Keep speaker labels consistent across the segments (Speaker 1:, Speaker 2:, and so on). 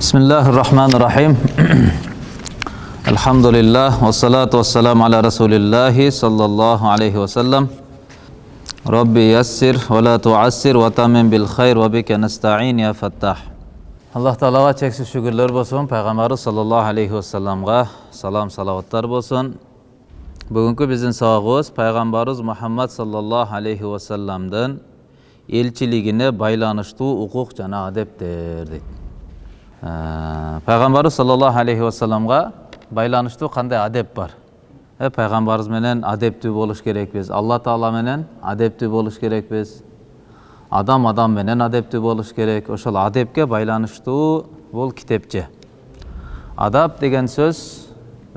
Speaker 1: بسم الله الرحمن الرحيم الحمد لله والصلاة والسلام على رسول الله صلى الله عليه وسلم ربي يسر ولا تعسر وتمن بالخير وبك نستعين يا فتاح الله تعالى تشكر شكر لر بسون پیغمبر صلى الله عليه وسلم غا سلام صلوات تر بسون بگونکو بزن ساغوز پیغمبر محمد صلى الله عليه وسلم دن elçiligine baylanıştuğu hukuk cana adep derdik. Пайғамбарымыз саллаллаху алейхи уассаламға байланышты қандай адеп бар ә, пайғамбарымыз менен адептүү болуш керекпиз алла тағала менен адептүү болуш керекпиз адам адам менен адептүү болуш керек ошол адепке байланыштуу бул китепче адап деген сөз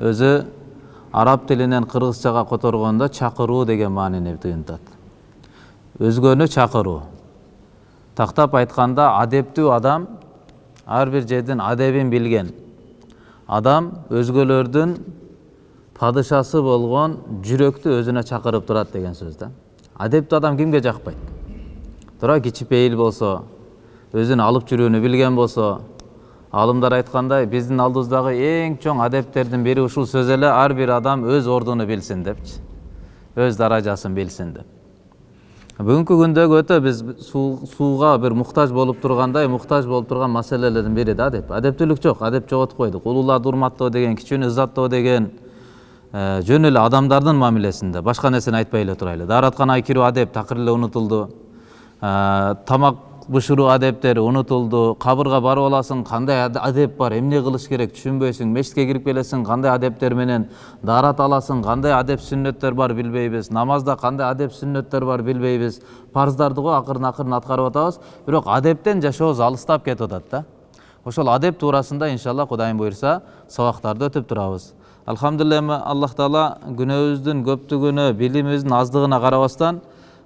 Speaker 1: өзү араб тилинен кыргызчага которгондо чакыруу деген маанини туюнтат өзгөнү чакыруу тактап айтканда адептүү адам ар бир жердин адебин билген адам өзгөлөрдүн падышасы болгон жүрөктү өзүнө чакырып турат деген сөз да адептүү адам кимге жакпайт туура кичипейил болсо өзүн алып жүрүүнү билген болсо аалымдар айткандай биздин алдыбыздагы эң чоң адептердин бири ушул сөз эле ар бир адам өз ордуну билсин депчи өз даражасын билсин деп бүгүнкү күндөгү өтө биз сууга бир муктаж болуп тургандай муктаж болуп турган маселелердин бири да адеп адептүүлүк жок адеп жоготуп койдук улууларды урматтоо деген кичүүнү ыззаттоо деген жөн эле адамдардын мамилесинде башка нерсени айтпай эле турайлы дааратканага кирүү адеп такыр эле унутулду тамак бышыруу адептери унутулду кабырга барып аласың кандай адеп бар эмне кылыш керек түшүнбөйсүң мечитке кирип келесиң кандай адептер менен даарат аласың кандай адеп сүннөттөр бар билбейбиз намазда кандай адеп сүннөттөр бар билбейбиз парздарды го акырын акырын аткарып атабыз бирок адептен жашообуз алыстап кетип атат да ошол адеп туурасында иншалла кудайым буюрса сабактарды өтүп турабыз алхамдулилля эми аллах таала күнөөбүздүн көптүгүнө билимибиздин аздыгына карабастан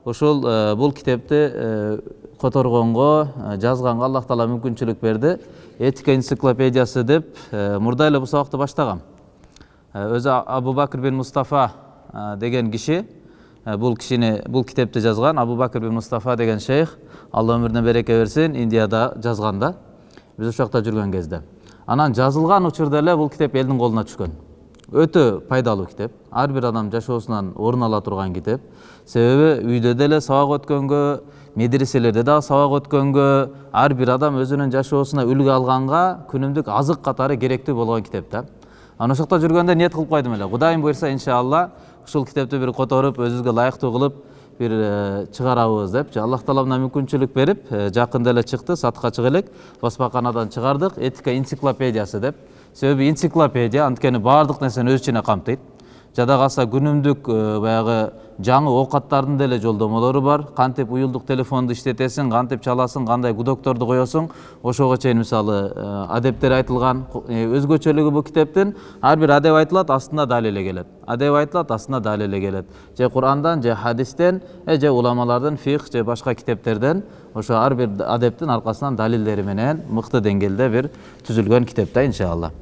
Speaker 1: ушул бул китепти которгонго жазганга аллах таала мүмкүнчүлүк берди. Этика энциклопедиясы деп мурда эле бул сабакты баштагам өзү абу бакр бин мустафа деген киши бул кишини бул китепти жазган абу бакр бин мустафа деген шейх алла өмүрүнө береке берсин индияда жазган да биз ошол жакта жүргөн кезде. Анан жазылган учурда эле бул китеп элдин колуна түшкөн. Өтө пайдалуу китеп. Ар бир адам жашоосунан орун ала турган китеп. Себеби үйдө деле сабак өткөнгө медреселерде дагы сабак өткөнгө ар бир адам өзүнүн жашоосуна үлгү алганга күнүмдүк азык катары керектүү болгон китеп да анан ошол жакта жүргөндө ниет кылып койдум эле кудайым буюрса иншалла ушул китепти бир которуп өзүбүзгө ылайыктуу кылып бир чыгарабыз депчи аллах таала мына мүмкүнчүлүк берип жакында эле чыкты сатка чыга элек басмаканадан чыгардык этика энциклопедиясы деп себеби энциклопедия анткени баардык нерсени өз ичине камтыйт жада калса күнүмдүк баягы жаңы оокаттардын деле жолдомолору бар. Кантип уюлдук телефонду иштетесиң кантип чаласың кандай гудокторду коесуң ошого чейин мисалы адептер айтылган өзгөчөлүгү бул китептин ар бир адеп айтылат астында далили келет. Адеп айтылат астында далили келет. Же курандан же хадистен же уламалардын фих же башка китептерден ошо ар бир адептин аркасынан далилдери менен мыкты деңгээлде бир түзүлгөн китеп да иншалла.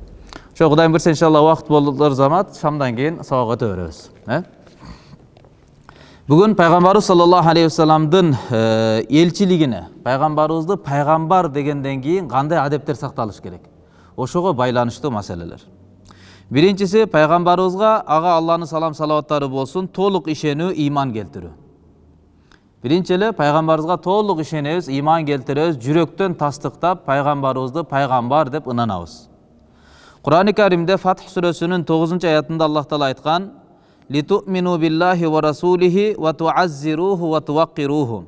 Speaker 1: Ошо кудайым буюрса иншалла убакыт болор замат шамдан сабак өтө беребиз бүгүн пайгамбарыбыз саллаллаху алейхи вассаламдын элчилигине пайгамбарыбызды пайгамбар дегенден кийин кандай адептер сакталыш керек ошого байланыштуу маселелер биринчиси пайгамбарыбызга ага алланын салам салаваттары болсун толук ишенүү ыйман келтирүү биринчи эле пайгамбарыбызга толук ишенебиз ыйман келтиребиз жүрөктөн тастыктап пайгамбарыбызды пайгамбар деп ынанабыз курани каримде фатх сүрөсүнүн тогузунчу аятында аллах таала айткан литумину биллахи ва расулихи ва туаззируху туаккируху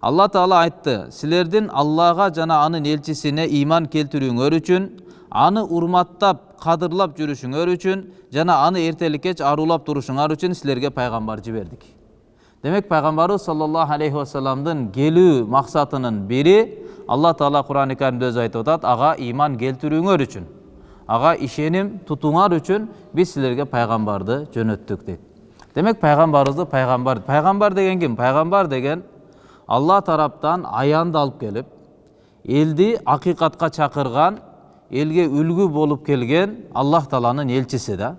Speaker 1: алла таала айтты силердин аллага жана анын элчисине ыйман келтирүүңөр үчүн аны урматтап кадырлап жүрүшүңөр үчүн жана аны эртелик кеч арулап турушуңар үчүн силерге пайгамбар жибердик демек пайгамбарыбыз саллаллаху алейхи вассаламдын келүү максатынын бири алла таала курани каримде өзү айтып атат ага ыйман келтирүүңөр үчүн ага ишеним тутууңар үчүн биз силерге пайгамбарды жөнөттүк дейт демек пайгамбарыбызды пайгамбар пайгамбар деген ким пайгамбар деген алла тараптан аянды алып келип элди акыйкатка чакырган элге үлгү болуп келген аллах тааланын элчиси да.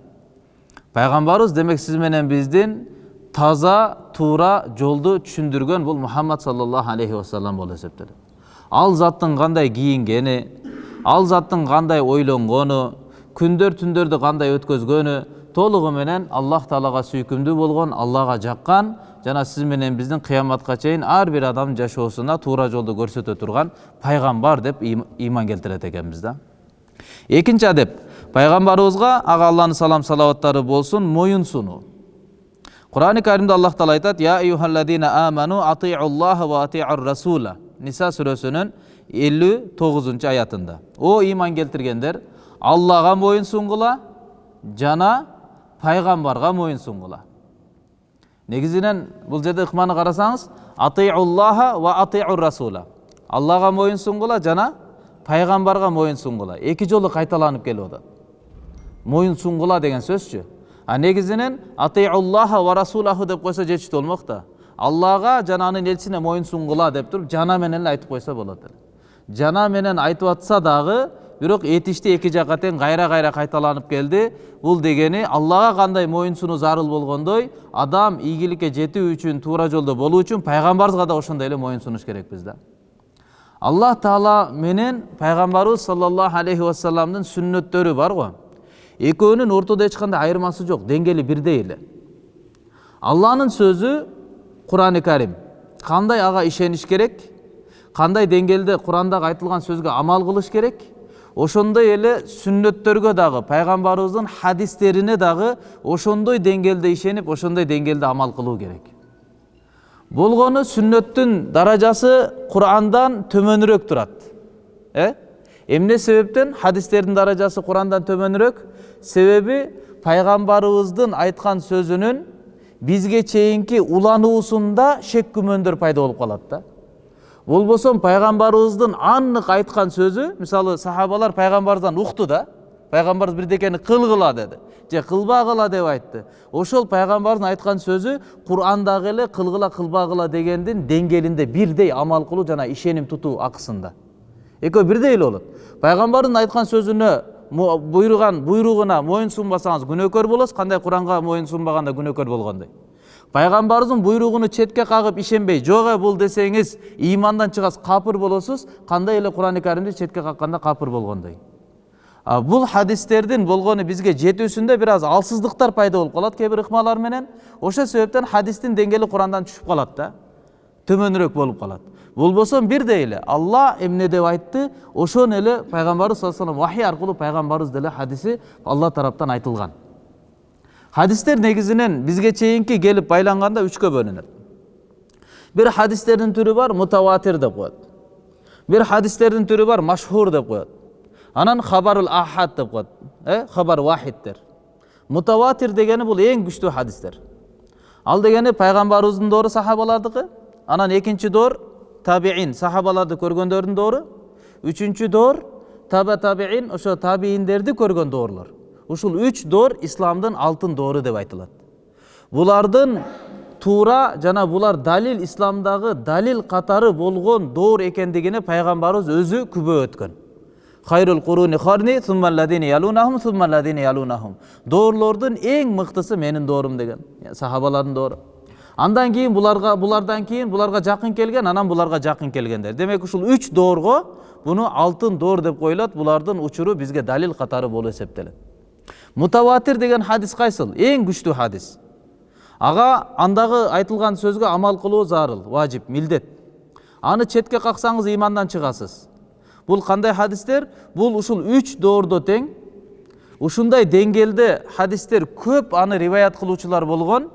Speaker 1: Пайгамбарыбыз демек сиз менен биздин таза туура жолду түшүндүргөн бул мухаммад саллаллаху алейхи вассалам болуп эсептелет ал заттын кандай кийингени ал заттың кандай ойлонгону күндөр түндөрдү кандай өткөзгөнү толугу менен аллах таалага сүйкүмдүү болгон аллага жаккан жана сиз менен биздин кыяматка чейин ар бир адамдын жашоосуна туура жолду көрсөтө турган пайгамбар деп ыйман келтирет экенбиз да. Экинчи адеп пайгамбарыбызга ага алланын салам салаваттары болсун моюн сунуу курани каримде аллах таала айтат я аману ва расула ниса сүрөсүнүн элүү тогузунчу аятында о ыйман келтиргендер аллага моюн сунгула жана пайгамбарга моюн сунгула негизинен бул жерде ыкманы карасаңыз ва расула аллага моюн сунгула жана пайгамбарга моюн сунгула эки жолу кайталанып келип атат моюн сунгула деген сөзчү а негизинен ва расулаху деп койсо жетиштүү болмок да аллага жана анын элчисине моюн сунгула деп туруп жана менен эле айтып койсо болот эле жана менен айтып атса дагы бирок этишти эки жака тең кайра кайра кайталанып келди бул дегени аллага кандай моюн сунуу зарыл болгондой адам ийгиликке жетүү үчүн туура жолдо болуу үчүн пайгамбарыбызга да ошондой эле моюн сунуш керекпиз да аллах таала менен пайгамбарыбыз саллаллаху алейхи вассаламдын сүннөттөрү бар го экөөнүн ортодо эч кандай айырмасы жок деңгээли бирдей эле алланын сөзү курани карим кандай ага ишениш керек кандай деңгээлде курандагы айтылган сөзгө амал кылыш керек? Ошондой эле сүннөттөргө дагы пайгамбарыбыздын хадистерине дагы ошондой деңгээлде ишенип ошондой деңгээлде амал кылуу керек. Болгону сүннөттүн даражасы курандан төмөнүрөөк турат. Э? Эмне себептен? Хадистердин даражасы курандан төмөнүрөөк. Себеби пайгамбарыбыздын айткан сөзүнүн бизге чейинки улануусунда шек күмөндөр пайда болуп калат да. Болбосо пайгамбарыбыздын аннык айткан сөзү мисалы сахабалар пайгамбарыбыздан укту да пайгамбарыбыз бирдекени кылгыла деди же кылбагыла деп айтты. Ошол пайгамбардын айткан сөзү курандагы эле кылгыла кылбагыла дегендин деңгээлинде бирдей амал кылуу жана ишеним тутуу акысында экөө бирдей эле болот пайгамбардын айткан сөзүнө буйруган буйругуна моюн сунбасаңыз күнөөкөр болосуз кандай куранга моюн сунбаганда күнөөкөр болгондой пайгамбарыбыздын буйругуну четке кагып ишенбей жок э бул десеңиз ыймандан чыгасыз капыр болосуз кандай эле курани каримди четке какканда капыр болгондой бул хадистердин болгону бизге жетүүсүндө бир аз алсыздыктар пайда болуп калат кээ бир ыкмалар менен ошол себептен хадистин деңгээли курандан түшүп калат да төмөнүрөөк болуп калат болбосо бирдей эле алла эмне деп айтты ошону эле пайгамбарыбыз саллаллаху алейhi вахий аркылуу пайгамбарыбыз деле хадиси алла тараптан айтылган хадистер негизинен бизге чейинки келип байланганда үчкө бөлүнөт бир хадистердин түрү бар мутаватир деп коет бир хадистердин түрү бар машхур деп коет анан хабарул ахад деп коет э хабар вахидтер мутаватир дегени бул эң күчтүү хадистер ал дегени пайгамбарыбыздын доору сахабалардыкы анан экинчи доор табиин сахабаларды көргөндөрдүн доору үчүнчү доор таба табиин ошо табииндерди көргөн доорлор ушул үч доор исламдын алтын доору деп айтылат булардын туура жана булар далил исламдагы далил катары болгон доор экендигине пайгамбарыбыз өзү күбө өткөн хайрул куруни харни суммалладини ялунахум суммалладини ялунахум доорлордун эң мыктысы менин доорум деген сахабалардын доору андан кийин буларга булардан кийин буларга жакын келген анан буларга жакын келгендер демек ушул үч доорго буну алтын доор деп коюлат булардын учуру бизге далил катары болуп эсептелет мутаватир деген хадис кайсыл эң күчтүү хадис. Ага андагы айтылган сөзгө амал кылуу зарыл важип милдет. Аны четке каксаңыз ыймандан чыгасыз бул кандай хадистер? Бул ушул үч доордо тең. Ушундай деңгээлде хадистер көп аны риваят кылуучулар болгон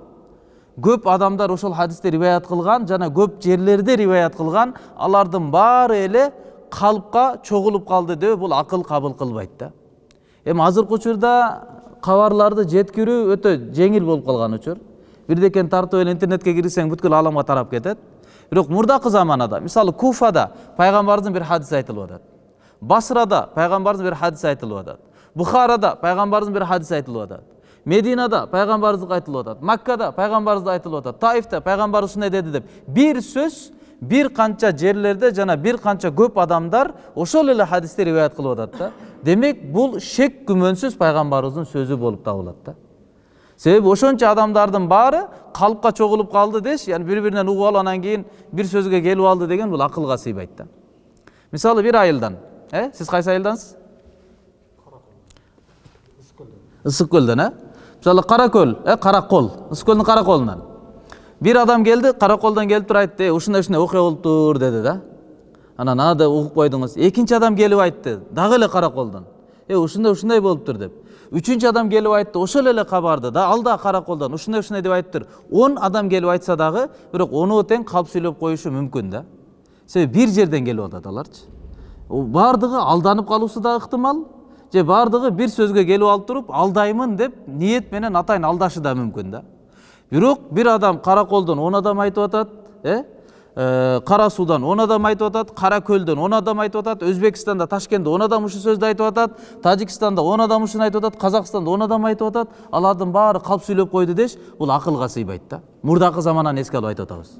Speaker 1: көп адамдар ошол хадисти риваят кылган жана көп жерлерде риваят кылган алардын баары эле калпка чогулуп калды деп бул акыл кабыл кылбайт да. Эми азыркы учурда кабарларды жеткирүү өтө жеңил болуп калган учур бирдекени тартып эле интернетке кирсең бүткүл ааламга тарап кетет бирок мурдакы заманада мисалы куфада пайгамбарыбыздын бир хадиси айтылып атат басрада пайгамбарыбыздын бир хадиси айтылып атат бухарада пайгамбарыбыздын бир хадиси айтылып атат мединада пайгамбарыбыздыкы айтылып атат маккада пайгамбарыбызда айтылып атат таифте пайгамбарыбыз ушундай деди деп бир сөз бир канча жерлерде жана бир канча көп адамдар ошол эле хадисти риваят кылып атат да демек бул шек күмөнсүз пайгамбарыбыздын сөзү болуп табылат да себеби ошончо адамдардын баары калпка чогулуп калды деши яны бири биринен угуп алып анан кийин бир сөзгө келип алды деген бул акылга сыйбайт да мисалы бир айылдан э сиз кайсы айылдансыз ысык көлдөн э мисалы кара көл э кара кол ысык көлдүн кара колунан бир адам келди кара колдон келип туруп айтты ушундай ушундай окуя болуптур деди да анан ага да угуп койдуңуз экинчи адам келип айтты дагы эле кара колдон э ушундай ушундай болуптур деп үчүнчү адам келип айтты ошол эле кабарды да ал дагы кара колдон ушундай ушундай деп айтыптыр он адам келип айтса дагы бирок оноо тең калп сүйлөп коюшу мүмкүн да себеби бир жерден келип атат аларчы баардыгы алданып калуусу да ыктымал же баардыгы бир сөзгө келип алып туруп алдаймын деп ниет менен атайын алдашы да мүмкүн да бирок бир адам кара колдон он адам айтып атат э кара суудан он адам айтып атат кара көлдөн он адам айтып атат өзбекстанда ташкентте он адам ушул сөздү айтып атат тажикстанда он адам ушуну айтып атат казакстанда он адам айтып атат алардын баары калп сүйлөп койду деш бул акылга сыйбайт да мурдакы замананы эске алып айтып атабыз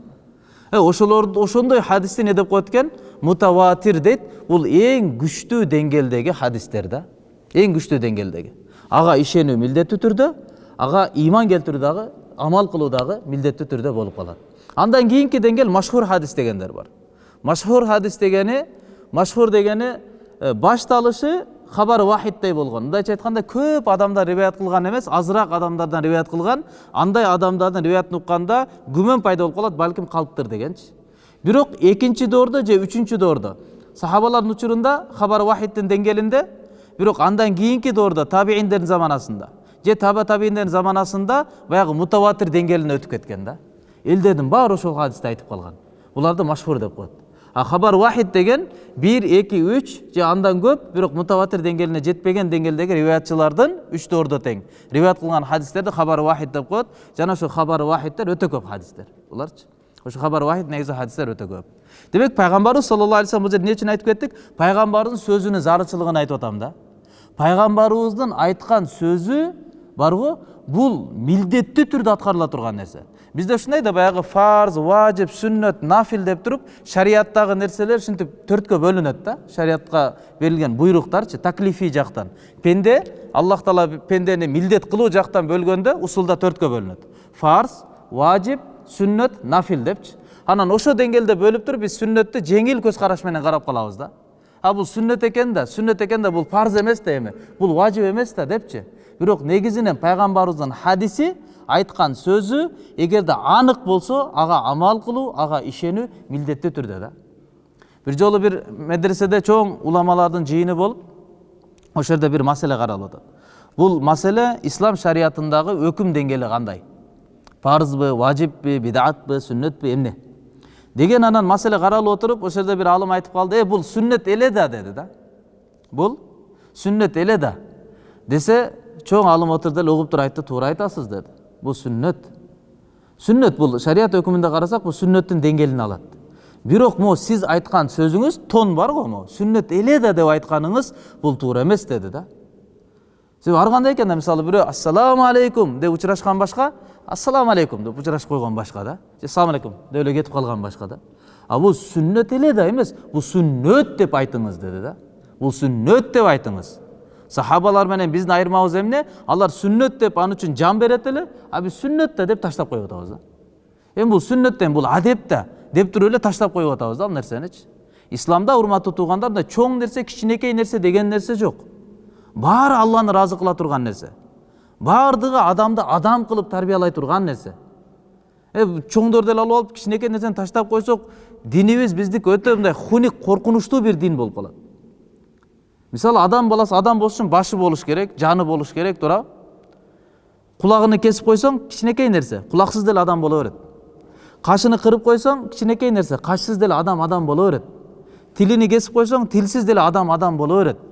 Speaker 1: ошолор ошондой хадисти эмне деп коет экен мутаватир дейт бул эң күчтүү деңгээлдеги хадистер да эң күчтүү деңгээлдеги ага ишенүү милдеттүү түрдө ага ыйман келтирүү дагы амал кылуу дагы милдеттүү түрдө болуп калат андан кийинки деңгээл машхур хадис дегендер бар машхур хадис дегени машхур дегени башталышы хабар вахиддей болгон мындайча айтканда көп адамдар риваят кылган эмес азыраак адамдардан риваят кылган андай адамдардын риваятын укканда күмөн пайда болуп калат балким калыптыр дегенчи бирок экинчи доордо же үчүнчү доордо сахабалардын учурунда хабар вахидтин деңгээлинде бирок андан кийинки доордо табииндердин заманасында же таба табииндердин заманасында баягы мутаватир деңгээлине өтүп кеткен да. Элдердин баары ошол хадисти айтып калган. Буларды машхур деп коет. А хабар вахид деген бир эки үч же андан көп бирок мутаватир деңгээлине жетпеген деңгээлдеги риваятчылардын үч доордо тең. Риваят кылган хадистерди хабар вахид деп коет. Жана ошо хабар вахидтер өтө көп хадистер. Буларчы ошо хабар вахид негизи хадистер өтө көп. Демек пайгамбарыбыз саллаллаху алейхи вассалам бул жерде эмне үчүн айтып кеттик? Пайгамбардын сөзүнүн зарылчылыгын айтып атам да. Пайгамбарыбыздын айткан сөзү барго бул милдеттүү түрдө аткарыла турган нерсе бизде ушундай да баягы фарз важип сүннөт нафил деп туруп шариаттагы нерселер ушинтип төрткө бөлүнөт да. Шариятка берилген буйруктарчы таклифий жактан пенде аллах таала пендени милдет кылуу жактан бөлгөндө усулда төрткө бөлүнөт фарз важип сүннөт нафил депчи анан ошо деңгээлде бөлүп туруп биз сүннөттү жеңил көз караш менен карап калабыз да. А бул сүннөт экен да сүннөт экен да бул парз эмес да эми бул важип эмес да депчи бирок негизинен пайгамбарыбыздын хадиси айткан сөзү эгерде анык болсо ага амал кылуу ага ишенүү милдеттүү түрдө да. Бир жолу бир медреседе чоң уламалардын жыйыны болуп ошол жерде бир маселе каралып атат бул маселе ислам шариятындагы өкүм деңгээли кандай? Парзбы важиппи бидатпы сүннөтпү эмне? Деген анан маселе каралып отуруп ошол жерде бир алым айтып калды э бул сүннөт эле да деди да. Бул сүннөт эле да десе чоң алым отурду эле угуп туруп айтты туура айтасыз деди бул сүннөт сүннөт бул шарият өкүмүндө карасак бул сүннөттүн деңгээлин алат бирок могу сиз айткан сөзүңүз тон бар го могу сүннөт эле да деп айтканыңыз бул туура эмес деди да себеби ар кандай экен да мисалы бирөө ассаламу алейкум деп учурашкан башка ассаламу алейкум деп учурашып койгон башка да же салам алейкум деп эле кетип калган башка да а бул сүннөт эле да эмес бул сүннөт деп айтыңыз деди да бул сүннөт деп айтыңыз сахабалар менен биздин айырмабыз эмне алар сүннөт деп ал үчүн жан берет эле а биз сүннөт да деп таштап коюп атабыз да эми бул сүннөт да эми бул адеп да деп туруп эле таштап коюп атабыз да ал нерсеничи исламда урматтуу туугандар мындай чоң нерсе кичинекей нерсе деген нерсе жок баары алланы ыраазы кыла турган нерсе баардыгы адамды адам кылып тарбиялай турган нерсе чоңдорду эле алып алып кичинекей нерсени таштап койсок динибиз биздики өтө мындай хуник коркунучтуу бир дин болуп калат мисалы адам баласы адам болуш үчүн башы болуш керек жаны болуш керек туурабы кулагын кесип койсоң кичинекей нерсе кулаксыз деле адам боло берет кашын кырып койсоң кичинекей нерсе качсыз деле адам адам боло берет тилини кесип койсоң тилсиз деле адам адам боло берет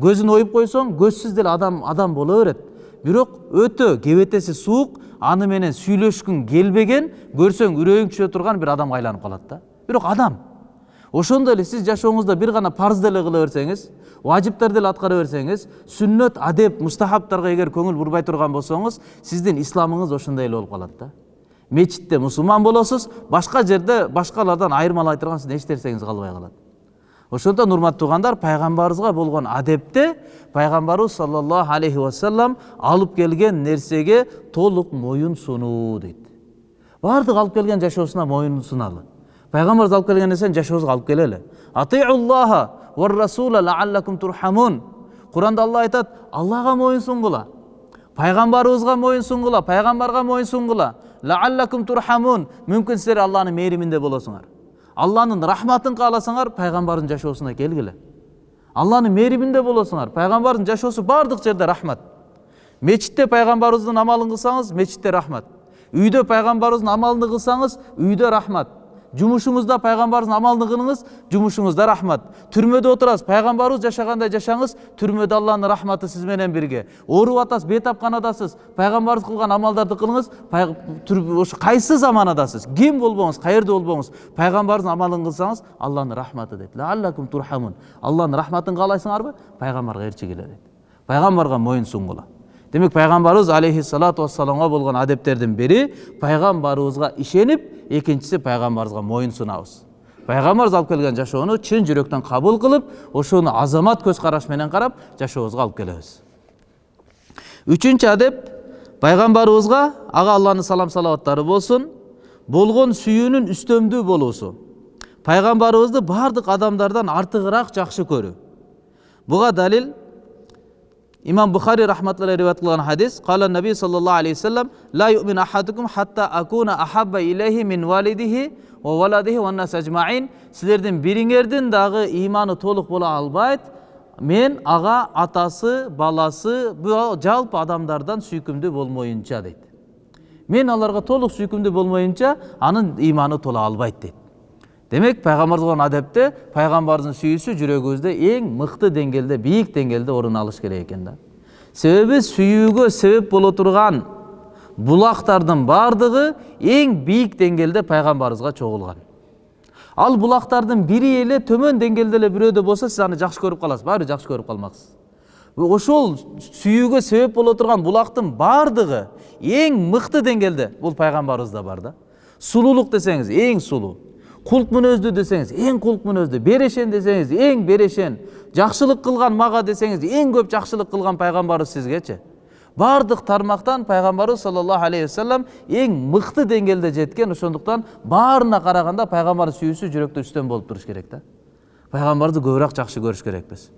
Speaker 1: көзүн оюп койсоң көзсүз деле адам адам боло берет бирок өтө кебетеси суук аны менен сүйлөшкүң келбеген көрсөң үрөйүң түшө турган бир адамга айланып калат да бирок адам ошондой эле сиз жашооңузда бир гана парз деле кыла берсеңиз важиптерди эле аткара берсеңиз сүннөт адеп мустахабтарга эгер көңүл бурбай турган болсоңуз сиздин исламыңыз ошондой эле болуп калат да. Мечитте мусулман болосуз башка жерде башкалардан айырмалай турган сиздин эч нерсеңиз калбай калат ошондон урматтуу туугандар пайгамбарыбызга болгон адепте пайгамбарыбыз саллаллаху алейхи вассалам алып келген нерсеге толук моюн сунуу дейт баардык алып келген жашоосуна моюн суналы пайгамбарыбыз алып келген нерсени жашообузга алып келели құранда алла айтады аллаға мойын сұнғыла пайғамбарыбызға мойын сұнғыла пайғамбарға мойын сұнғыла лааллакум турхамун мүмкін сіздер алланың мейірімінде боласыңар алланың рахматын қаласаңар пайғамбардың жашоосуна келгиле алланың мейірімінде боласыңар пайғамбардың жашоосу бардық жерде рахмат мечітте пайғамбарыбыздың амалын қылсаңыз мечітте рахмат үйде пайғамбарыбыздың амалын қылсаңыз үйде рахмат жұмысыңызда пайғамбарыңыздың амалын қылыңыз жұмысыңызда рахмат түрмеде отырасыз пайғамбарыңыз жашағандай жашаңыз түрмеде алланың рахматы сізменен бірге ооруп атасыз бейтапқанадасыз пайғамбарыңыз қылған амалдарды қылыңыз ошо қайсы заманадасыз ким болбоңуз каерде болбоңуз пайғамбарыңыздың амалын қылсаңыз алланың рахматы дейт алланың рахматын каалайсыңарбы пайғамбарға ерчигиле дейт пайғамбарға мойын сунгула демек пайғамбарыбыз алейхиссалату вассаламға болған адептердің бірі пайғамбарыбызға ишенип екіншісі пайғамбарыбызға мойын сунабыз пайғамбарыбыз алып келген жашоону чын жүректен қабыл қылып ошону азамат көз караш менен карап жашообузга алып келебиз үчүнчү адеп пайғамбарыбызға ага алланын салам салаваттары болсун болгон сүйүүнүн үстөмдүү болуусу пайғамбарыбызды бардық адамдардан артығырақ жакшы көрүү буга далил имам бухари рахматуллахи риwayat кылган хадис кала наби саллаллаху алейхи вассалам ла хатта акуна ахабба мин валидихи ва валадихи ажмаин силердин бириңердин дагы иманы толук боло албайт мен ага атасы баласы жалпы адамдардан сүйкүмдүү болмоюнча дейт мен аларга толук сүйкүмдүү болмоюнча анын иманы тола албайт дейт демек пайғамбар болған әдепте пайғамбардың сүйісі жүрегімізде ең мықты деңгейде биік деңгейде орын алыш керек екен да себебі сүюге себеп бола тұрған бұлақтардың бардығы ең биік деңгейде пайғамбарымызға чогулган ал бұлақтардың бири эле төмөн деңгейде эле бирөөдө болсо сиз аны жакшы көрүп каласыз баары жакшы көрүп калмаксыз. Ошол сүйүүгө себеп боло турган булактын баардыгы эң мыкты деңгээлде бул пайгамбарыбызда бар да сулуулук десеңиз эң сулуу құлық мінезді десеңіз ең құлық мінезді берешен десеңіз ең берешен жақсылық қылған маға десеңіз ең көп жақсылық қылған пайғамбарымыз сізгечі бардық тармақтан пайғамбарымыз саллаллаху алейхи вассалам ең мықты деңгейде жеткен ошондуктан баарына қарағанда пайғамбардың сүйүүсү жүрөктө үстөн болуп туруш керек да пайғамбарды көбүрөөк жакшы көрүш керекпиз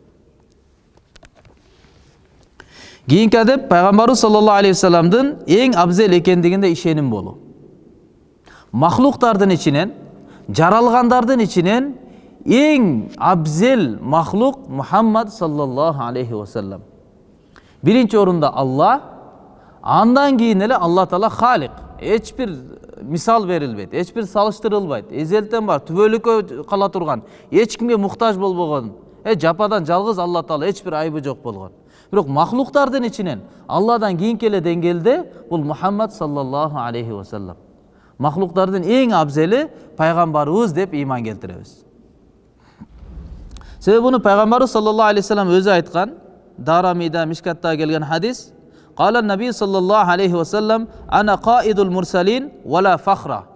Speaker 1: кийинки адеп пайгамбарыбыз саллаллаху алейхи вассаламдын эң абзел экендигине ишеним болуу махлуктардын ичинен жаралғандардың ішінен ең абзел махлук мұхаммад саллаллаху алейхи уассалам бірінші орында алла андан кейін эле алла тағала халик ешбір мисал берилбейт ешбір салыштырылбайт эзелтен бар түбөлүккө кала турган эч муктаж болбогон э жападан жалгыз алла таала эч бир айбы жок болгон бирок махлуктардын ичинен алладан кийинки эле деңгээлде бул мухаммад саллаллаху алейхи вассалам махлуктардын эң абзели пайгамбарыбыз деп ыйман келтиребиз себеби буну пайгамбарыбыз саллаллаху алейхи вассалам өзү айткан дарамида мишкатта келген хадис قال النبي صلى الله عليه وسلم أنا قائد المرسلين ولا فخرة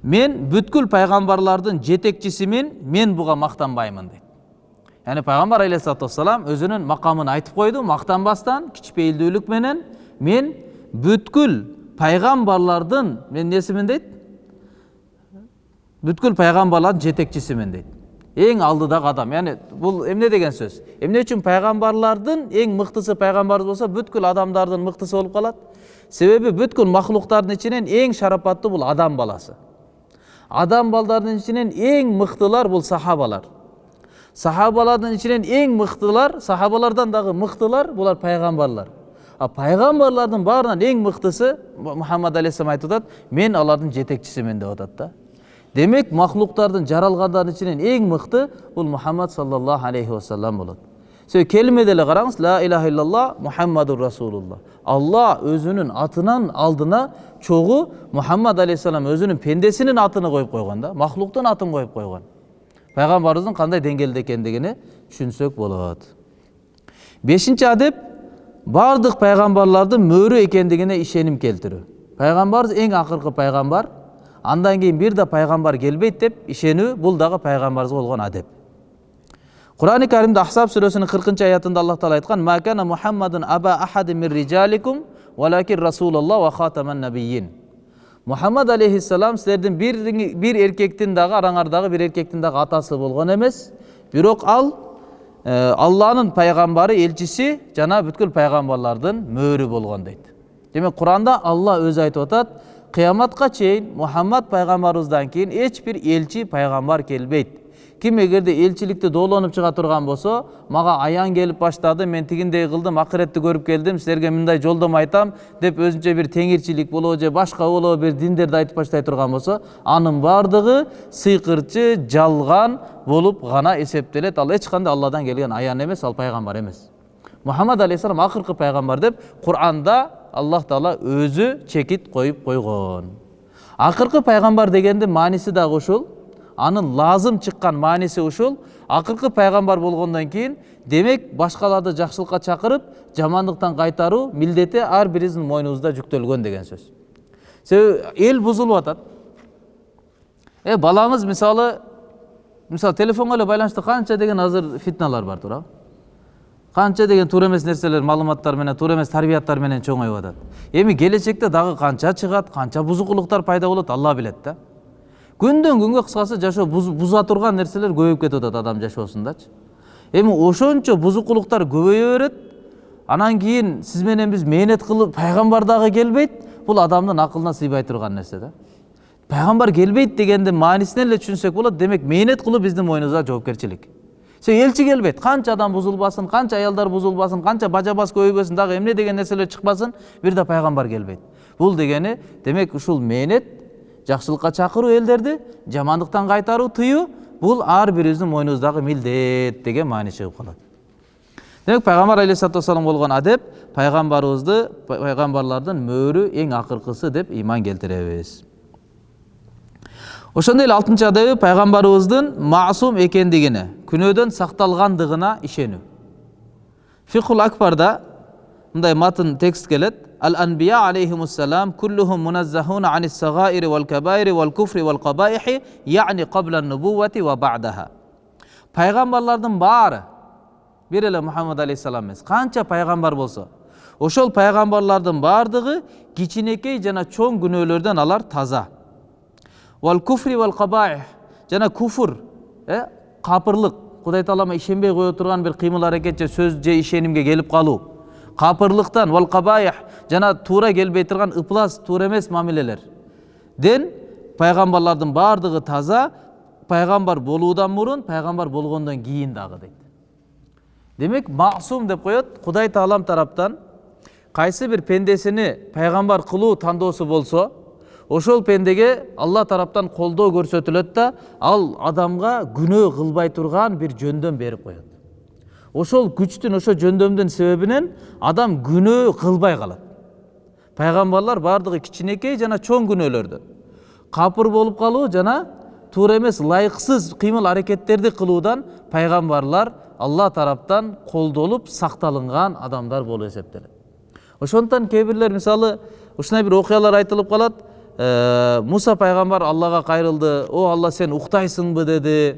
Speaker 1: мен бүткүл пайгамбарлардын жетекчисимин мен буга мактанбаймын дейт яғни пайгамбар алейхисалату вассалам өзүнүн макамын айтып койду мактанбастан кичпейилдүүлүк менен мен бүткүл пайғамбарлардың мен несімін дейді бүткіл пайғамбарлардың жетекшісімін дейді ең алдыдағы адам яғни бұл эмне деген сөз эмне үчүн пайғамбарлардың ең мыктысы пайғамбарыбыз болса бүткіл адамдардың мыктысы болып қалады себебі бүткіл махлуктардың ішінен ең шарапатты бұл адам баласы адам балдардың ішінен ең мықтылар бұл сахабалар сахабалардың ішінен ең мықтылар сахабалардан дағы мықтылар бұлар пайғамбарлар пайғамбарлардың барынан ең мықтысы мұхаммад алейхисалам айтып жатады мен алардың жетекшісімін деп жатады да. Демек махлуктардың жаралғандардың ішінен ең мықты бұл мұхаммад саллаллаху алейхи уассалам болады. Себебі келмеде эле караңыз ла илаха иллалла мұхаммадур расулулла алла өзінің атынан алдына чогуу мұхаммад алейхисалам өзінің пендесінің атыны қойып қойған да махлуктун атын қойып қойған. Пайғамбарымыздың қандай деңгейде екендігіне түсінсек болады. Бесінші адеп бардық пайғамбарлардың мөрі екендігіне ишенім келтіру. Пайғамбарымыз ең ақырғы пайғамбар андан кейін бір да пайғамбар келбейді деп ишенүү бұл дағы пайғамбарымызға болған әдеп. Құрани кәрімде ахсаб сүресінің қырқыншы аятында аллах тағала айтқан макана мухаммадун аба ахади мин рижаликум валакин расулалла ва хатаман набийин мұхаммад алейхиссалам сіздердің бір, бір еркектің дағы араңардағы бір еркектің дағы атасы болған емес. Бирок ал алланын пайгамбары элчиси жана бүткүл пайгамбарлардын мөөрү болгон дейт демек куранда алла өзү айтып атат кыяматка чейин мухаммад пайгамбарыбыздан кийин эч бир элчи пайгамбар келбейт ким эгерде элчиликти доолонуп чыга турган болсо мага аян келип баштады мен тигиндей кылдым акыретти көрүп келдим силерге мындай жолдомо айтам деп өзүнчө бир теңирчилик болобу же башка болобу бир диндерди айтып баштай турган болсо анын баардыгы сыйкырчы жалган болуп гана эсептелет. Ал эч кандай алладан келген аян эмес ал пайгамбар эмес. Мухаммад алейхисалам акыркы пайгамбар деп куранда аллах таала өзү чекит коюп койгон. Акыркы пайгамбар дегендин мааниси дагы ушул анын лазым чыккан мааниси ушул акыркы пайгамбар болгондон кийин демек башкаларды жакшылыкка чакырып жамандыктан кайтаруу милдети ар бирибиздин мойнубузда жүктөлгөн деген сөз. Себеби эл бузулуп атат. Э балаңыз мисалы мисалы телефонго эле байланыштуу канча деген азыр фитналар бар туурабы? Канча деген туура эмес нерселер маалыматтар менен туура эмес тарбияттар менен чоңоюп атат. Эми келечекте дагы канча чыгат канча бузукулуктар пайда болот алла билет да. Күндөн күнгө кыскасы жашоо буза турган нерселер көбөйүп кетип атат адам жашоосундачы эми ошончо бузукулуктар көбөйө берет анан кийин сиз менен биз мээнет кылып пайгамбар дагы келбейт бул адамдын акылына сыйбай турган нерсе да пайгамбар келбейт дегендин маанисин эле түшүнсөк болот демек мээнет кылуу биздин мойнубузда жоопкерчилик себеби элчи келбейт канча адам бузулбасын канча аялдар бузулбасын канча бажа баз көбөйбөсүн дагы эмне деген нерселер чыкпасын бир да пайгамбар келбейт бул дегени демек ушул мээнет жакшылыкка чакыруу элдерди жамандыктан кайтаруу тыюу бул ар бирибиздин мойнубуздагы милдет деген маани чыгып калат демек пайгамбар алейхисалату вассалам болгон адеп пайгамбарыбызды пайгамбарлардын мөөрү эң акыркысы деп ыйман келтиребиз ошондой эле алтынчы адеби пайгамбарыбыздын маасум экендигине күнөөдөн сакталгандыгына ишенүү фихул акбарда мындай матн текст келет ал анбия алейхимуссалам куллухум мунаzzахуна ани сагаири вал кабаири вал куфри вал кабаихи яъни қабла нубуввати ва баъдаха пайғамбарлардын баары бир эле мухаммад алейхисалам эмес канча пайгамбар болсо ошол пайгамбарлардын баардыгы кичинекей жана чоң күнөөлөрдөн алар таза вал куфри вал кабаих жана куфур капырлык кудай таалама ишенбей кое турган бир кыймыл аракет же сөз же ишенимге келип калуу капырлыктан вал кабаих жана туура келбей турган ыплас туура эмес мамилелерден пайгамбарлардын баардыгы таза пайгамбар болуудан мурун пайгамбар болгондон кийин дагы дейт демек масум деп коет кудай таалам тараптан кайсы бир пендесини пайгамбар кылуу тандоосу болсо ошол пендеге алла тараптан колдоо көрсөтүлөт да ал адамга күнөө кылбай турган бир жөндөм берип коет ошол күчтүн ошол жөндөмдүн себебинен адам күнөө кылбай калат пайгамбарлар баардыгы кичинекей жана чоң күнөөлөрдөн капыр болуп калуу жана туура эмес ылайыксыз кыймыл аракеттерди кылуудан пайгамбарлар алла тараптан колдолуп сакталынган адамдар болуп эсептелет ошондуктан кээ бирлер мисалы ушундай бир окуялар айтылып калат муса пайгамбар аллага кайрылды о алла сен уктайсыңбы деди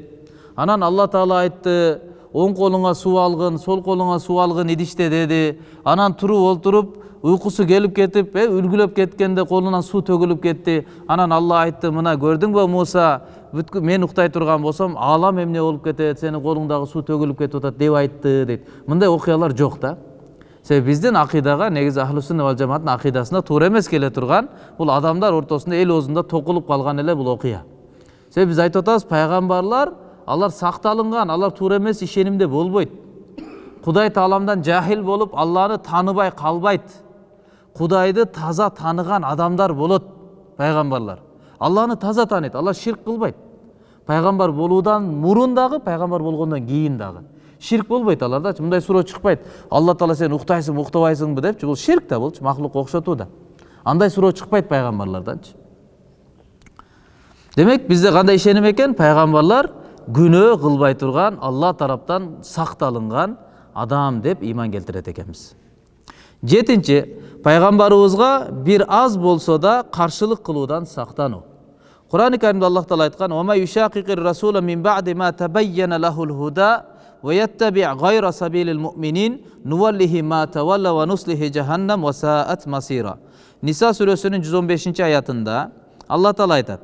Speaker 1: анан алла таала айтты оң колуңа суу алгын сол колуңа суу алгын идиште деди анан туруп олтуруп уйкусу келип кетип э үлгүлөп кеткенде колунан суу төгүлүп кетти анан алла айтты мына көрдүңбү муса бүткүл мен уктай турган болсом аалам эмне болуп кетет сенин колуңдагы суу төгүлүп кетип атат деп айтты дейт мындай окуялар жок да себеби биздин акыйдага негизи ахлу сунна вал жамааттын акыйдасына туура эмес келе турган бул адамдар ортосунда эл оозунда токулуп калган эле бул окуя себеби биз айтып атабыз пайгамбарлар алар сакталынган алар туура эмес ишенимде болбойт. Кудай тааламдан жахил болуп алланы тааныбай калбайт. Кудайды таза таныган адамдар болот пайгамбарлар. Алланы таза тааныйт алар ширк кылбайт. Пайгамбар болуудан мурун дагы пайгамбар болгондон кийин дагы. Ширк болбойт алардачы мындай суроо чыкпайт. Алла таала сен уктайсыңбы уктабайсыңбы депчи бул ширк да булчу махлукка окшотуу да андай суроо чыкпайт пайгамбарларданчы. Демек бизде кандай ишеним экен? Пайгамбарлар күнөө кылбай турган алла тараптан сакталынган адам деп ыйман келтирет экенбиз жетинчи пайгамбарыбызга бир аз болсо да каршылык кылуудан сактануу курани каримде аллах таала айткан ويتبع غير سبيل المؤمنين نوله ما تولى ونصله جهنم وساءت مصيرا ниса сүрөсүнүн жүз он бешинчи аятында алла таала айтат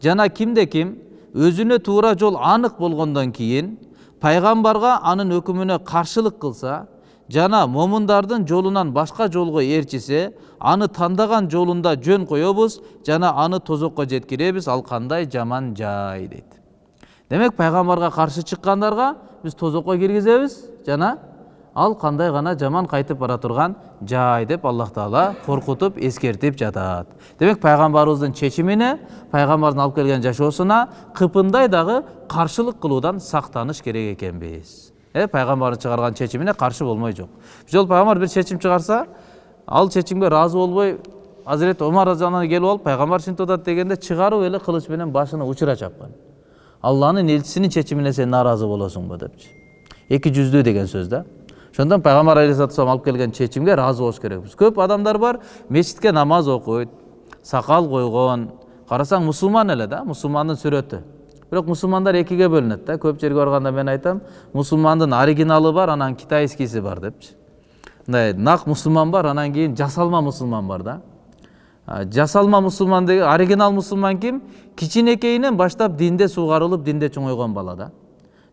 Speaker 1: жана кимде ким өзүнө туура жол анык болгондон кийин пайгамбарга анын өкүмүнө каршылык кылса жана момундардын жолунан башка жолго ээрчисе аны тандаган жолунда жөн коебуз жана аны тозокко жеткиребиз ал кандай жаман жай дейт демек пайгамбарга каршы чыккандарга биз тозокко киргизебиз жана ал кандай гана жаман кайтып бара турган жай деп аллах таала коркутуп эскертип жатат демек пайгамбарыбыздын чечимине пайгамбардын алып келген жашоосуна кыпындай дагы каршылык кылуудан сактаныш керек экенбиз э пайгамбардын чыгарган чечимине каршы болмой жок бир жолу пайгамбар бир чечим чыгарса ал чечимге ыраазы болбой азирети омар разиаллаху келип алып пайгамбар ушинтип атат дегенде чыгарып эле кылыч менен башына учура чапкан алланын элчисинин чечимине сен нааразы болосуңбу депчи эки жүздүү деген сөз да. Ошондон пайгамбар алейхисалату вассалам алып келген чечимге ыраазы болуш керекпиз көп адамдар бар мечитке намаз окуйт сакал койгон карасаң мусулман эле да мусулмандын сүрөтү бирок мусулмандар экиге бөлүнөт да көп жерге барганда мен айтам мусулмандын оригиналы бар анан китайскийси бар депчи мындай нак мусулман бар анан кийин жасалма мусулман бар да жасалма мусулман деген оригинал мусулман ким кичинекейинен баштап динде суугарылып динде чоңойгон бала да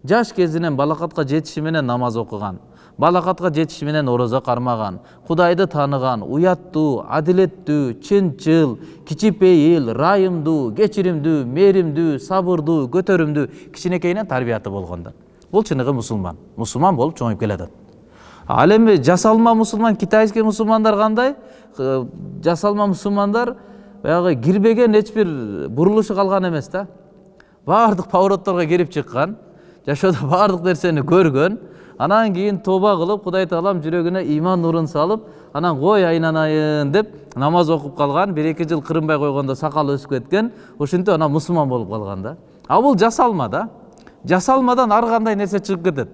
Speaker 1: жаш кезинен балакатка жетиши менен намаз окуган балакатка жетиши менен орозо кармаган кудайды тааныган уяттуу адилеттүү чынчыл кичипейил ырайымдуу кечиримдүү мээримдүү сабырдуу көтөрүмдүү кичинекейинен тарбияты болгон да бул чыныгы мусулман. Мусулман болуп чоңоюп келатат. Ал эми жасалма мусулман китайский мусулмандар кандай? Жасалма мусулмандар баягы кирбеген эч бир бурулушу калган эмес да. Баардык поворотторго кирип чыккан жашоодо баардык нерсени көргөн анан кийин тооба кылып кудай таалам жүрөгүнө иман нурун салып анан кой айланайын деп намаз окуп калган бир эки жыл кырынбай койгондо сакалы өсүп кеткен ушинтип анан мусулман болуп калган да. А бул жасалма да. Жасалмадан ар кандай нерсе чыгып кетет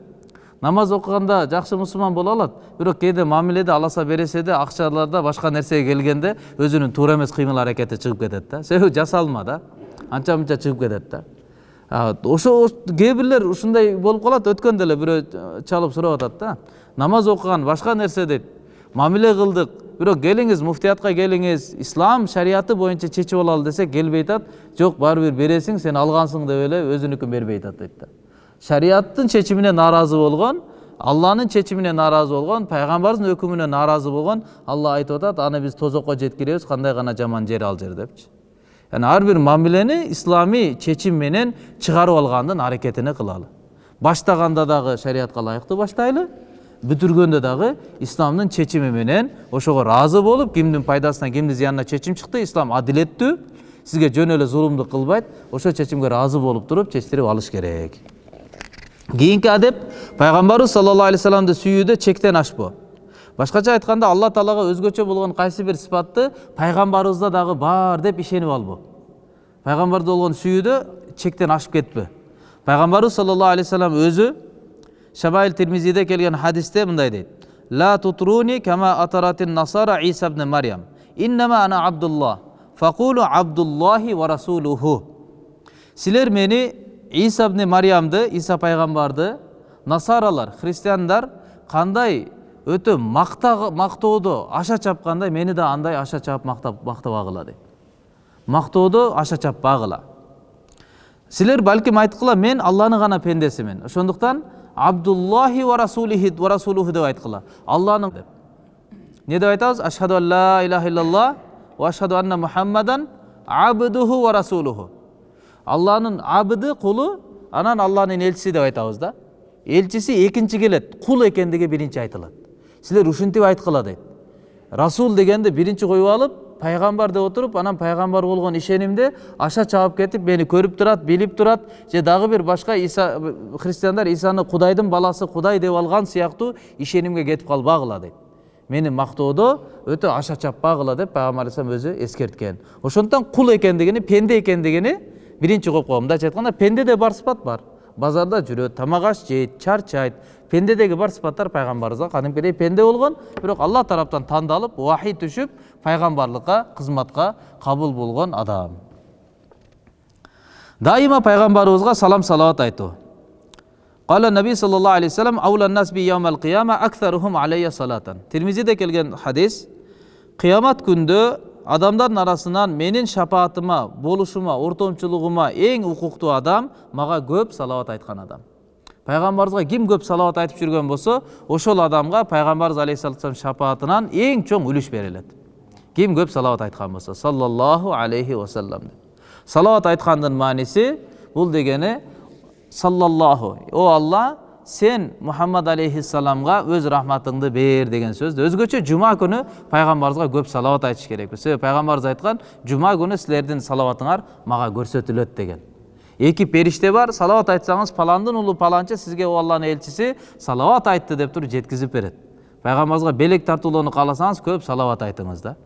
Speaker 1: намаз окуганда жакшы мусулман боло алат бирок кээде мамиледе аласа береседе акчаларда башка нерсеге келгенде өзүнүн туура эмес кыймыл аракети чыгып кетет да. Себеби жасалма да. Анча мынча чыгып кетет да. Ошо кээ бирлер ушундай болуп калат өткөндө эле бирөө чалып сурап атат да. Намаз окуган башка нерсе дейт мамиле кылдык бирок келиңиз муфтиятка келиңиз ислам шариаты боюнча чечип алалы десек келбей атат жок баары бир бересиң сен алгансың деп эле өзүнүкүн бербей атат дейт да. Шариаттын чечимине нааразы болгон алланын чечимине нааразы болгон пайгамбардын өкүмүнө нааразы болгон алла айтып атат аны биз тозокко жеткиребиз кандай гана жаман жер ал жер депчи яғни ар бир мамилени ислами чечим менен чыгарып алгандын аракетини кылалы баштаганда дагы шариатка ылайыктуу баштайлы бүтүргөндө дагы исламдын чечими менен ошого ыраазы болуп кимдин пайдасына кимдин зыянына чечим чыкты ислам адилеттүү сизге жөн эле зулумдук кылбайт ошол чечимге ыраазы болуп туруп чечтирип алыш керек кийинки адеп пайгамбарыбыз саллаллаху алейхи вассаламды сүйүүдө чектен ашпоо башкача айтканда алла таалага өзгөчө болгон кайсы бир сыпатты пайгамбарыбызда дагы бар деп ишенип албоо пайгамбарды болгон сүйүүдө чектен ашып кетпе пайгамбарыбыз саллаллаху алейхи вассалам өзү шабаил тирмизиде келген хадисте мындай дейт ла тутруни кама атаратин насара иса ибн марьям. Иннама ана абдуллах. Факулу абдуллахи ва расулуху силер мени иса ибн марьямды иса пайгамбарды насаралар христиандар кандай өтө мактоодо аша чапкандай мени да андай аша чаап мактабагыла дейт мактоодо аша чаппагыла силер балким айткыла мен алланын гана пендесимин ошондуктан абдуллахи ва расулихи ва расулуху деп айткыла алланын деп. Эмне деп айтабыз ашхаду ан ла илаха ва ашхаду анна мухаммадан абдуху ва расулуху алланын абыды кулу анан алланын элчиси деп айтабыз да. Элчиси экинчи келет кул экендиги биринчи айтылат силер ушинтип айткыла дейт. Расул дегенди биринчи коюп алып пайгамбар деп отуруп анан пайгамбар болгон ишенимде аша чаап кетип мени көрүп турат билип турат же дагы бир башка иса христиандар исаны кудайдын баласы кудай деп алган сыяктуу ишенимге кетип калбагыла дейт. Мени мактоодо өтө аша чаппагыла деп пайгамбар алейхисалам өзү эскерткен. Ошондуктан кул экендигини пенде экендигини биринчи коюп койгон мындайча айтканда пендеде бар сыпат бар. Базарда жүрөт тамак аш жейт чарчайт пендедегі бар сипаттар пайғамбарымызға кәдімгідей пенде болған бірақ алла тараптан тандалып уахи түшіп пайғамбарлыққа қызматқа қабыл болған адам. Дайыма пайғамбарымызға салам салауат айту. Қала наби саллаллаху الله салам, келген хадис, қиямат күнді адамдардың арасынан менің шапаатыма болушыма ортомшылығыма ең укуктуу адам мага көп салауат айтқан адам пайғамбарымызға ким көп салауат айтып жүрген болса ошол адамға пайғамбарымыз алейхисалату шапаатынан ең чоң үлүш берилет ким көп салауат айтқан болса саллаллаху алейхи уассалам деп. Салауат айтқандың мааниси бұл дегені саллаллаху о алла сен мұхаммад алейхиссаламға өз рахматыңды бер деген сөзді. Өзгөчө жума күні пайғамбарымызға көп салауат айтыш керекпіз. Себеби пайғамбарымыз айтқан жума күні сілердің салауатыңар мага көрсөтүлөт деген. Эки периште бар салауат айтсаңыз паландын уулу паланчы сизге о алланын элчиси салауат айтты деп туруп жеткизип берет пайгамбарыбызга белек тартуулоону кааласаңыз көп салауат айтыңыз да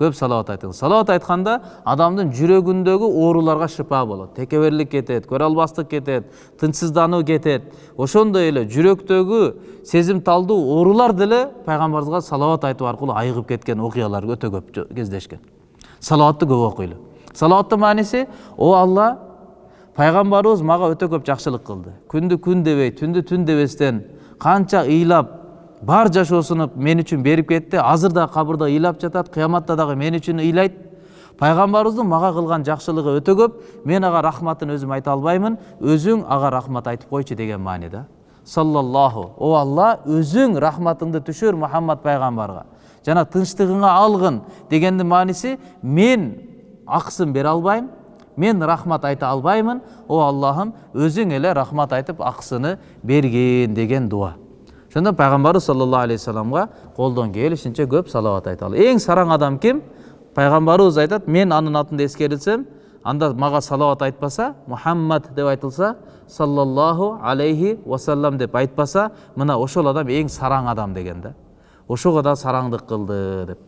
Speaker 1: көп салауат айтыңыз салауат айтканда адамдын жүрөгүндөгү ооруларга шыпа болот текеберлик кетет көрө албастык кетет тынчсыздануу кетет ошондой эле жүрөктөгү сезимталдуу оорулар деле пайгамбарыбызга салават айтуу аркылуу айыгып кеткен окуялар өтө көп кездешкен салаватты көп окуйлу салаваттын мааниси о алла пайгамбарыбыз мага өтө көп жакшылык кылды. Күндү күн дебей түндү түн дебестен канча ыйлап бар жашоосун мен үчүн берип кетти. Азыр да кабырда ыйлап жатат кыяматта дагы мен үчүн ыйлайт. Пайгамбарыбыздын мага кылган жакшылыгы өтө көп. Мен ага рахматын өзүм айта албаймын. Өзүң ага рахмат айтып койчу деген маанида. Саллаллаху. О алла өзүң рахматыңды түшүр мухаммад пайгамбарга. Жана тынчтыгыңа алгын дегендин мааниси мен акысын бере албайм мен рахмат айта албаймын о аллахым өзүң эле рахмат айтып акысыны бергин деген дуа ошондо пайгамбарыбыз саллаллаху алейхи вассаламга колдон келишинче көп салават айталы эң сараң адам ким пайгамбарыбыз айтат мен анын атында эскерилсем анда мага салават айтпаса мухаммад деп айтылса саллаллаху алейхи вассалам деп айтпаса мына ошол адам эң сараң адам деген да ошого да сараңдык кылды деп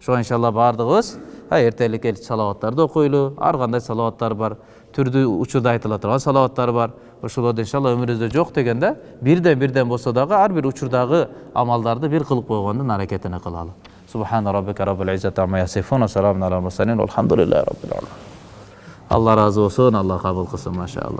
Speaker 1: ошого иншалла баардыгыбыз эртелик эл салаваттарды окуйлу ар кандай салаваттар бар түрдүү учурда айтыла турган салаваттар бар ошолорду иншалла өмүрүбүздө жок дегенде бирден бирден болсо дагы ар бир учурдагы амалдарды бир кылып койгондун аракетине кылалы субхана раббика раббил алхамдулиллахи раббил алла разы болсун алла кабыл кылсын машаалла